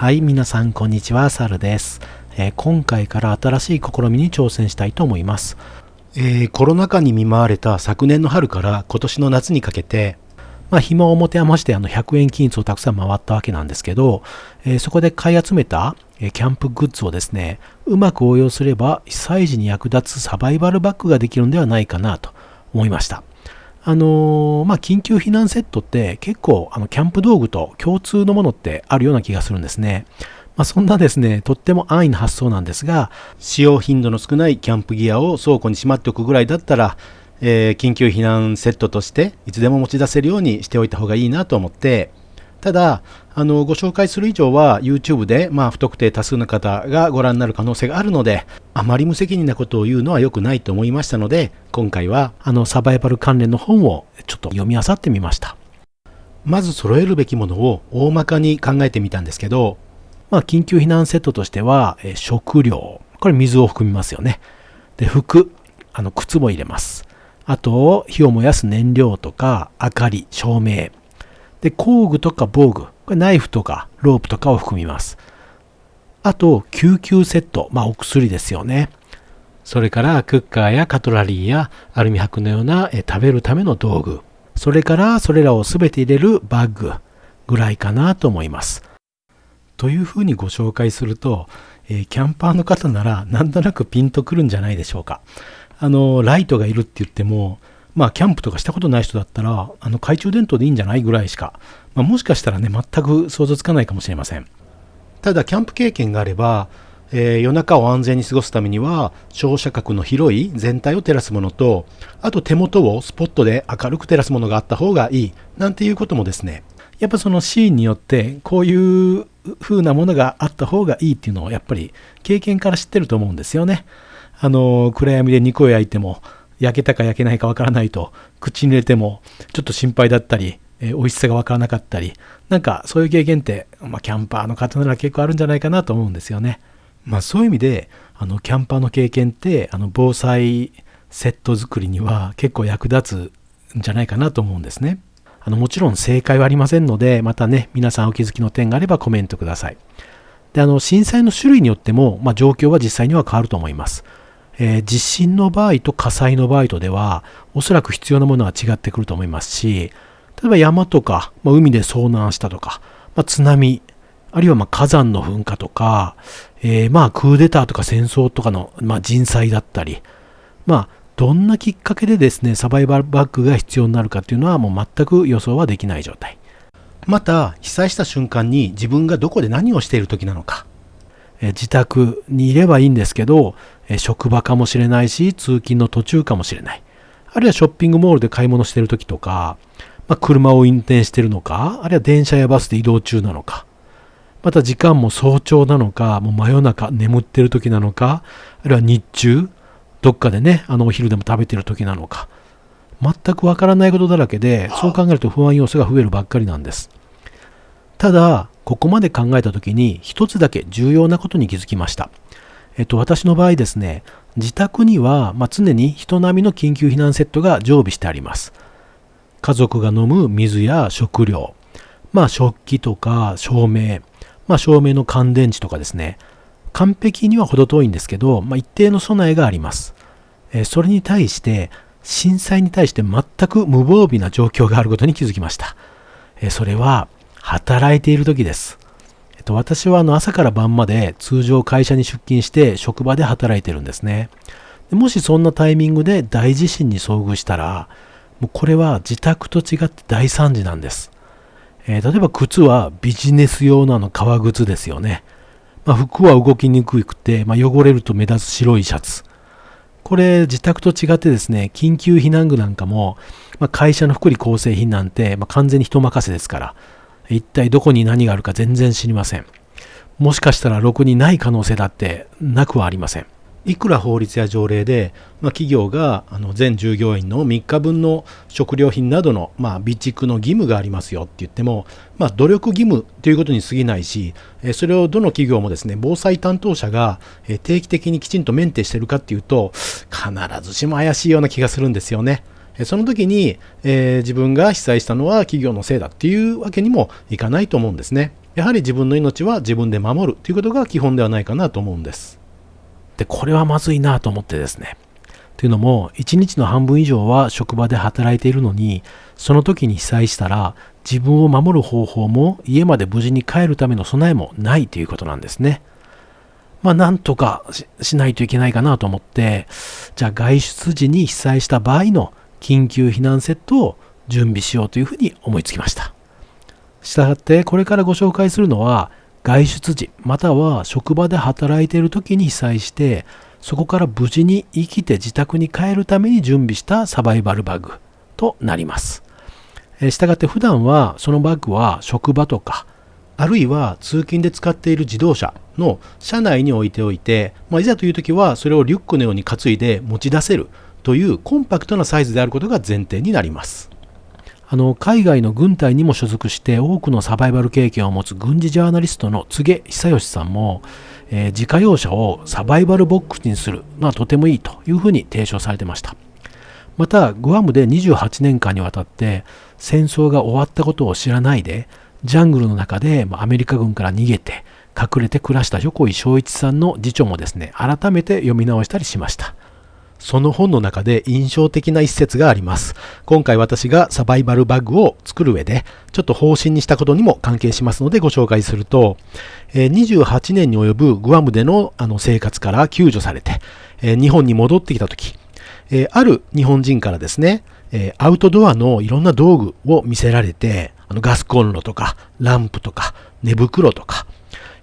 はい、皆さんこんにちは、サルです、えー、今回から新しい試みに挑戦したいと思います。えー、コロナ禍に見舞われた昨年の春から今年の夏にかけて、まあ、暇を持て余してあの100円均一をたくさん回ったわけなんですけど、えー、そこで買い集めた、えキャンプグッズをですね、うまく応用すれば被災時に役立つサバイバルバッグができるんではないかなと思いました。あのー、まあ、緊急避難セットって結構あのキャンプ道具と共通のものってあるような気がするんですね。まあ、そんなですね、とっても安易な発想なんですが、使用頻度の少ないキャンプギアを倉庫にしまっておくぐらいだったら、えー、緊急避難セットとしていつでも持ち出せるようにしておいた方がいいなと思って、ただ、あの、ご紹介する以上は YouTube で、まあ、不特定多数の方がご覧になる可能性があるので、あまり無責任なことを言うのは良くないと思いましたので、今回は、あの、サバイバル関連の本をちょっと読み漁ってみました。まず揃えるべきものを大まかに考えてみたんですけど、まあ、緊急避難セットとしては、え食料。これ水を含みますよね。で、服。あの、靴も入れます。あと、火を燃やす燃料とか、明かり、照明。で、工具とか防具、これナイフとかロープとかを含みます。あと、救急セット、まあお薬ですよね。それからクッカーやカトラリーやアルミ箔のようなえ食べるための道具。それからそれらを全て入れるバッグぐらいかなと思います。というふうにご紹介すると、え、キャンパーの方ならなんとなくピンとくるんじゃないでしょうか。あの、ライトがいるって言っても、まあ、キャンプとかしたことない人だったら、あの懐中電灯でいいんじゃないぐらいしか、まあ、もしかしたらね、全く想像つかないかもしれません。ただ、キャンプ経験があれば、えー、夜中を安全に過ごすためには、照射角の広い全体を照らすものと、あと手元をスポットで明るく照らすものがあった方がいい、なんていうこともですね、やっぱそのシーンによって、こういう風なものがあった方がいいっていうのを、やっぱり経験から知ってると思うんですよね。あの、暗闇で肉を焼いても、焼けたか焼けないかわからないと口に入れてもちょっと心配だったり、えー、美味しさがわからなかったりなんかそういう経験って、まあ、キャンパーの方なら結構あるんじゃないかなと思うんですよね。まあ、そういう意味であのキャンパーの経験ってあの防災セット作りには結構役立つんじゃないかなと思うんですね。あのもちろん正解はありませんのでまたね皆さんお気づきの点があればコメントください。であの震災の種類によっても、まあ、状況は実際には変わると思います。えー、地震の場合と火災の場合とでは、おそらく必要なものは違ってくると思いますし、例えば山とか、まあ、海で遭難したとか、まあ、津波、あるいはま火山の噴火とか、えー、まあクーデターとか戦争とかの、ま人災だったり、まあ、どんなきっかけでですね、サバイバルバッグが必要になるかっていうのはもう全く予想はできない状態。また、被災した瞬間に自分がどこで何をしている時なのか、え自宅にいればいいんですけど、え職場かもしれないし、通勤の途中かもしれない。あるいはショッピングモールで買い物してる時とか、まあ、車を運転してるのか、あるいは電車やバスで移動中なのか、また時間も早朝なのか、もう真夜中眠ってる時なのか、あるいは日中、どっかでね、あのお昼でも食べてる時なのか、全くわからないことだらけで、そう考えると不安要素が増えるばっかりなんです。ただ、ここまで考えた時に一つだけ重要なことに気づきました。えっと、私の場合ですね、自宅には、まあ、常に人並みの緊急避難セットが常備してあります。家族が飲む水や食料、まあ、食器とか照明、まあ、照明の乾電池とかですね、完璧には程遠いんですけど、まあ、一定の備えがあります。えそれに対して、震災に対して全く無防備な状況があることに気づきました。えそれは、働いている時です。と、私はあの朝から晩まで通常会社に出勤して職場で働いてるんですね。でもしそんなタイミングで大地震に遭遇したら、もうこれは自宅と違って大惨事なんです。えー、例えば靴はビジネス用のあの革靴ですよね。まあ、服は動きにくくて、まあ、汚れると目立つ白いシャツ。これ自宅と違ってですね、緊急避難具なんかも、まあ、会社の福利厚生品なんて、ま完全に人任せですから、一体どこに何があるか全然知りません。もしかしたらろくにない可能性だってなくはありません。いくら法律や条例で、まあ、企業があの全従業員の3日分の食料品などの、まあ、備蓄の義務がありますよって言っても、まあ、努力義務ということに過ぎないし、それをどの企業もですね、防災担当者が定期的にきちんとメンテしてるかっていうと、必ずしも怪しいような気がするんですよね。その時に、えー、自分が被災したのは企業のせいだっていうわけにもいかないと思うんですね。やはり自分の命は自分で守るということが基本ではないかなと思うんです。で、これはまずいなと思ってですね。というのも、1日の半分以上は職場で働いているのに、その時に被災したら、自分を守る方法も家まで無事に帰るための備えもないということなんですね。まあ、なんとかしないといけないかなと思って、じゃあ外出時に被災した場合の緊急避難セットを準備しようというふうに思いつきました。したがってこれからご紹介するのは外出時または職場で働いている時に被災してそこから無事に生きて自宅に帰るために準備したサバイバルバッグとなります。したがって普段はそのバッグは職場とかあるいは通勤で使っている自動車の車内に置いておいて、まあ、いざという時はそれをリュックのように担いで持ち出せるというコンパクトなサイズであることが前提になります。あの海外の軍隊にも所属して多くのサバイバル経験を持つ軍事ジャーナリストの柘植久義さんも、えー、自家用車をサバイバルボックスにするのはとてもいいというふうに提唱されてましたまたグアムで28年間にわたって戦争が終わったことを知らないでジャングルの中でアメリカ軍から逃げて隠れて暮らした横井正一さんの次長もですね改めて読み直したりしましたその本の中で印象的な一節があります。今回私がサバイバルバッグを作る上で、ちょっと方針にしたことにも関係しますのでご紹介すると、28年に及ぶグアムでのあの生活から救助されて、日本に戻ってきた時、ある日本人からですね、アウトドアのいろんな道具を見せられて、あのガスコンロとか、ランプとか、寝袋とか、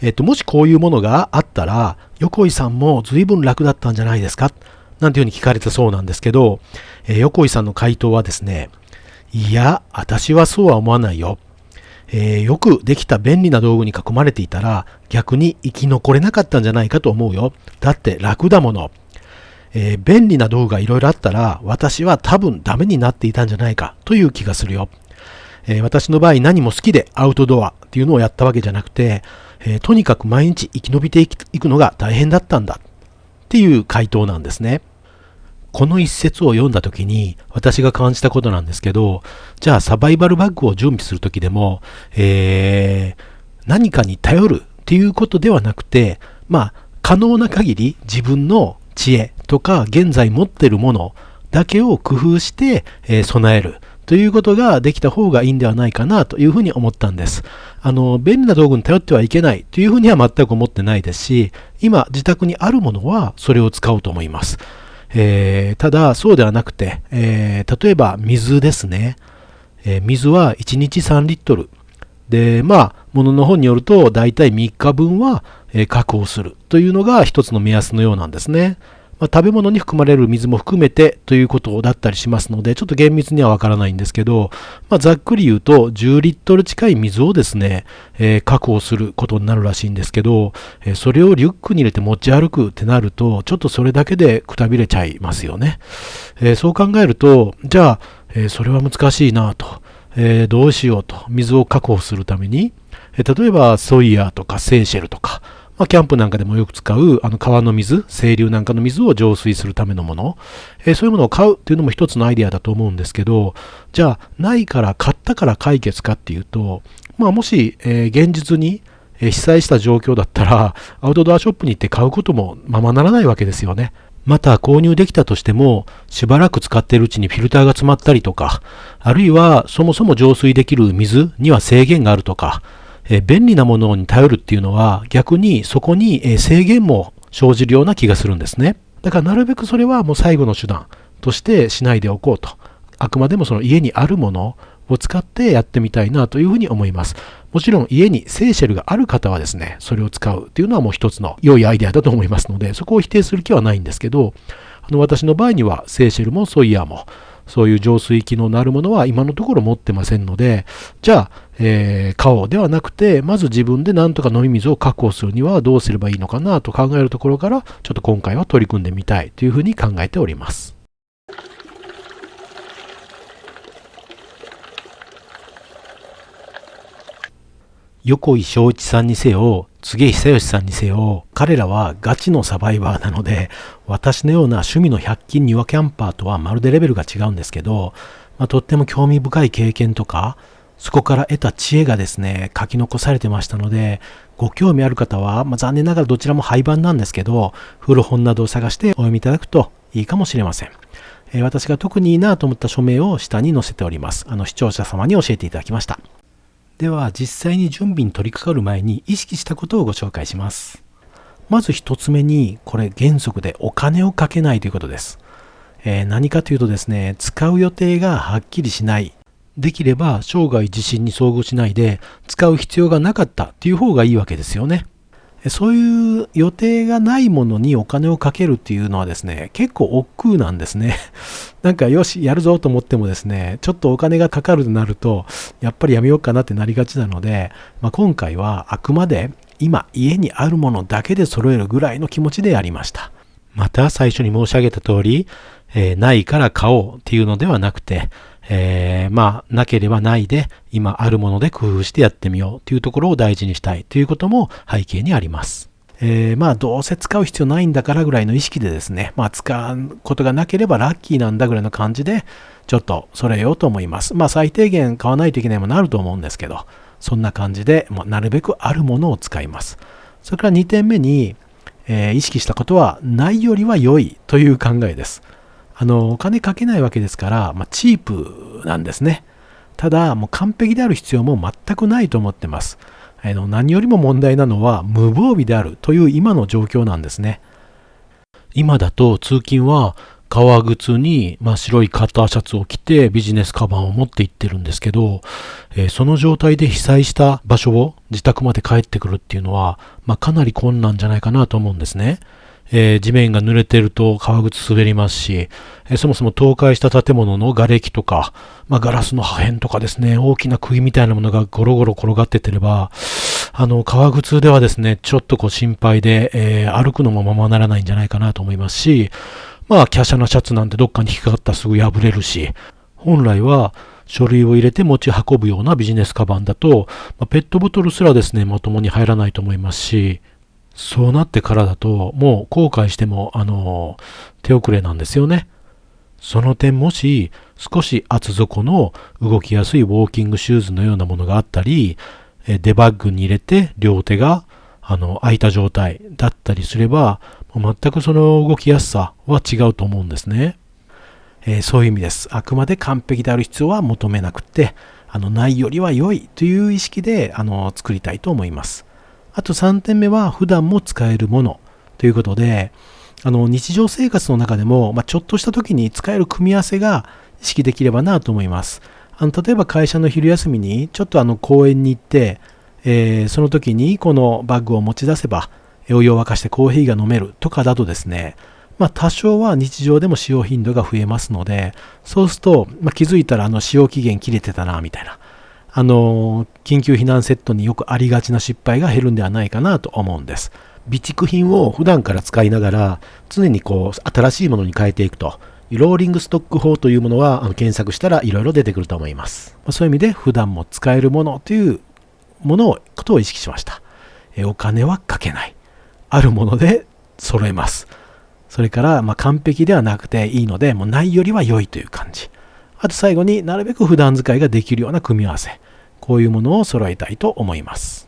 えっ、と、もしこういうものがあったら、横井さんも随分楽だったんじゃないですか？なんていうふうに聞かれたそうなんですけど、えー、横井さんの回答はですね、いや、私はそうは思わないよ。えー、よくできた便利な道具に囲まれていたら逆に生き残れなかったんじゃないかと思うよ。だって楽だもの。えー、便利な道具がいろいろあったら私は多分ダメになっていたんじゃないかという気がするよ。えー、私の場合何も好きでアウトドアっていうのをやったわけじゃなくて、えとにかく毎日生き延びていくのが大変だったんだっていう回答なんですね。この一節を読んだ時に私が感じたことなんですけど、じゃあサバイバルバッグを準備する時でも、えー、何かに頼るっていうことではなくて、まあ、可能な限り自分の知恵とか現在持ってるものだけを工夫して、えー、備えるということができた方がいいんではないかなというふうに思ったんです。あの、便利な道具に頼ってはいけないというふうには全く思ってないですし、今自宅にあるものはそれを使おうと思います。えー、ただ、そうではなくて、えー、例えば水ですね。えー、水は1日3リットル。で、まあ、ものの本によると、だいたい3日分はえ確保するというのが一つの目安のようなんですね。まあ、食べ物に含まれる水も含めてということだったりしますので、ちょっと厳密にはわからないんですけど、まあ、ざっくり言うと、10リットル近い水をですね、えー、確保することになるらしいんですけど、えー、それをリュックに入れて持ち歩くってなると、ちょっとそれだけでくたびれちゃいますよね。えー、そう考えると、じゃあ、えそれは難しいなと。えどうしようと。水を確保するために、え例えばソイヤーとかセーシェルとか、まあ、キャンプなんかでもよく使うあの川の水、清流なんかの水を浄水するためのもの、えー、そういうものを買うっていうのも一つのアイデアだと思うんですけど、じゃあ、ないから買ったから解決かっていうと、まあ、もし、えー、現実に被災した状況だったら、アウトドアショップに行って買うこともままならないわけですよね。また購入できたとしても、しばらく使っているうちにフィルターが詰まったりとか、あるいはそもそも浄水できる水には制限があるとか、え便利なものに頼るっていうのは逆にそこに、え制限も生じるような気がするんですね。だからなるべくそれはもう最後の手段としてしないでおこうと。あくまでもその家にあるものを使ってやってみたいなというふうに思います。もちろん家にセーシェルがある方はですね、それを使うっていうのはもう一つの良いアイデアだと思いますので、そこを否定する気はないんですけど、あの私の場合にはセーシェルもソイヤーもそういう浄水機能のあるものは今のところ持ってませんので、じゃあ、えー、買おうではなくて、まず自分で何とか飲み水を確保するにはどうすればいいのかなと考えるところから、ちょっと今回は取り組んでみたいというふうに考えております。横井正一さんにせよ、柘植久義さんにせよ、彼らはガチのサバイバーなので、私のような趣味の100均庭キャンパーとはまるでレベルが違うんですけど、まあ、とっても興味深い経験とか、そこから得た知恵がですね、書き残されてましたので、ご興味ある方は、まあ、残念ながらどちらも廃盤なんですけど、古本などを探してお読みいただくといいかもしれません。えー、私が特にいいなと思った署名を下に載せております。あの視聴者様に教えていただきました。では実際に準備に取り掛かる前に意識したことをご紹介します。まず一つ目に、これ原則でお金をかけないということです。えー、何かというとですね、使う予定がはっきりしない。できれば生涯地震に遭遇しないで使う必要がなかったという方がいいわけですよね。そういう予定がないものにお金をかけるっていうのはですね、結構億劫なんですね。なんかよし、やるぞと思ってもですね、ちょっとお金がかかるとなると、やっぱりやめようかなってなりがちなので、まあ、今回はあくまで今家にあるものだけで揃えるぐらいの気持ちでやりました。また最初に申し上げた通り、えー、ないから買おうっていうのではなくて、えー、まあ、なければないで、今あるもので工夫してやってみようというところを大事にしたいということも背景にあります。えー、まあ、どうせ使う必要ないんだからぐらいの意識でですね、まあ、使うことがなければラッキーなんだぐらいの感じで、ちょっと揃えようと思います。まあ、最低限買わないといけないものあると思うんですけど、そんな感じで、まあ、なるべくあるものを使います。それから2点目に、えー、意識したことは、ないよりは良いという考えです。あの、お金かけないわけですから、まあ、チープなんですね。ただ、もう完璧である必要も全くないと思ってます。あの何よりも問題なのは無防備であるという今の状況なんですね。今だと通勤は革靴に、まあ、白いカッターシャツを着てビジネスカバンを持って行ってるんですけど、えー、その状態で被災した場所を自宅まで帰ってくるっていうのは、まあ、かなり困難じゃないかなと思うんですね。えー、地面が濡れてると革靴滑りますし、えー、そもそも倒壊した建物の瓦礫とか、まあ、ガラスの破片とかですね、大きな釘みたいなものがゴロゴロ転がっててれば、あの、革靴ではですね、ちょっとこう心配で、えー、歩くのもままならないんじゃないかなと思いますし、まあ、華奢なシャツなんてどっかに引っかかったらすぐ破れるし、本来は、書類を入れて持ち運ぶようなビジネスカバンだと、まあ、ペットボトルすらですね、まともに入らないと思いますし、そうなってからだと、もう後悔しても、あの、手遅れなんですよね。その点もし、少し厚底の動きやすいウォーキングシューズのようなものがあったり、デバッグに入れて両手が、あの、空いた状態だったりすれば、全くその動きやすさは違うと思うんですね。えー、そういう意味です。あくまで完璧である必要は求めなくて、あの、ないよりは良いという意識で、あの、作りたいと思います。あと3点目は普段も使えるものということで、あの日常生活の中でも、まあ、ちょっとした時に使える組み合わせが意識できればなと思います。あの例えば会社の昼休みにちょっとあの公園に行って、えー、その時にこのバッグを持ち出せばお湯を沸かしてコーヒーが飲めるとかだとですね、まあ、多少は日常でも使用頻度が増えますので、そうすると、まあ、気づいたらあの使用期限切れてたなみたいな。あの、緊急避難セットによくありがちな失敗が減るんではないかなと思うんです。備蓄品を普段から使いながら、常にこう、新しいものに変えていくと。ローリングストック法というものはあの検索したらいろいろ出てくると思います。そういう意味で普段も使えるものというものを、ことを意識しました。えお金はかけない。あるもので揃えます。それから、ま、完璧ではなくていいので、もうないよりは良いという感じ。あと最後になるべく普段使いができるような組み合わせ。こういうものを揃えたいと思います。